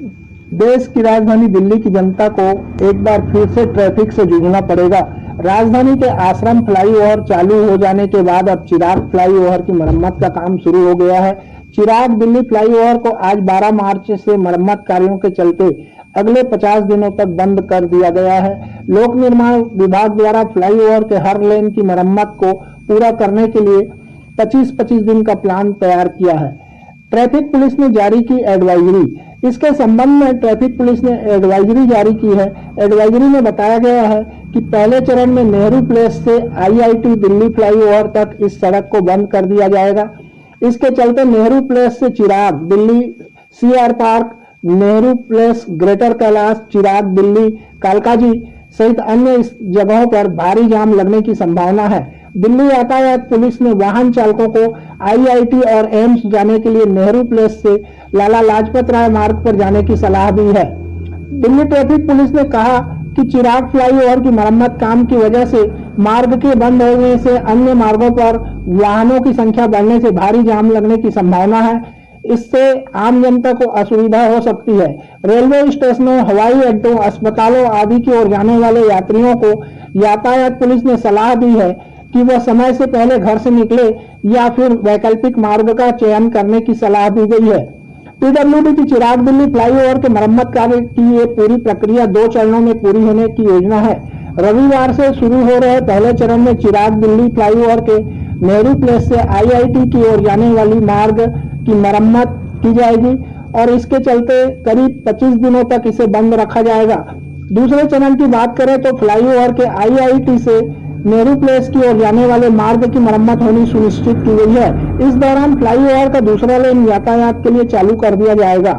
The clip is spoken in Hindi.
देश की राजधानी दिल्ली की जनता को एक बार फिर से ट्रैफ़िक से जूझना पड़ेगा। राजधानी के आश्रम फ्लाईओवर चालू हो जाने के बाद अब चिराग फ्लाईओवर की मरम्मत का काम शुरू हो गया है। चिराग दिल्ली फ्लाईओवर को आज 12 मार्च से मरम्मत कार्यों के चलते अगले 50 दिनों तक बंद कर दिया गया है। लोक निर्माण विभाग द्वारा फ्लाईओवर के हर लेन की मरम्मत को पूरा करने के लिए 25-25 दिन का प्लान तैयार किया है। ट्रैफ़िक पुलिस ने जारी की एडवाइजरी इसके संबंध में ट्रैफ़िक पुलिस ने एडवाइजरी जारी की है। एडवाइजरी में बताया गया है कि पहले चरण में नेहरू प्लेस से आईआईटी दिल्ली फ्लाईओवर तक इस सड़क को बंद कर दिया जाएगा। इसके चलते नेहरू प्लेस से Chirag Delhi CR park, Nehru place, greater Kailash, Chirag Delhi, Kalkaji सहित अन्य जगहों पर भारी जाम लगने की संभावना है। दिल्ली यातायात पुलिस ने वाहन चालकों को आईआईटी और एम्स जाने के लिए नेहरू प्लेस से लाला लाजपत राय मार्ग पर जाने की सलाह दी है। दिल्ली ट्रैफ़िक पुलिस ने कहा कि चिराग फ्लाईओवर की मरम्मत काम की वजह से मार्ग के बंद होने से अन्य मार्गों पर वाहनों की संख्या बढ़ने से भारी जाम लगने की संभावना है। इससे आम जनता को असुविधा हो सकती है। रेलवे स्टेशनों, हवाई अड्डों, अस्पतालों आदि की ओर जाने वाले यात्रियों को यातायात पुलिस ने सलाह दी है कि वह समय से पहले घर से निकले या फिर वैकल्पिक मार्ग का चयन करने की सलाह दी गई है। पीडब्ल्यूडी की चिराग दिल्ली फ्लाईओवर के मरम्मत कार्य की ये पूरी प्रक्रिया दो चरणों में पूरी होने की योजना है। रविवार से शुरू हो रहे पहले चरण में चिराग दिल्ली फ्लाईओवर के नेहरू प्लेस से आईआईटी की ओर जाने वाली मार्ग की मरम्मत की जाएगी और इसके चलते करीब 25 दिनों तक इसे बंद रखा जाएगा। दूसरे चरण की बात करें तो फ्लाईओवर के आईआईटी से नेहरू प्लेस की ओर जाने वाले मार्ग की मरम्मत होनी सुनिश्चित की गई है। इस दौरान फ्लाईओवर का दूसरा लेन यातायात के लिए चालू कर दिया जाएगा।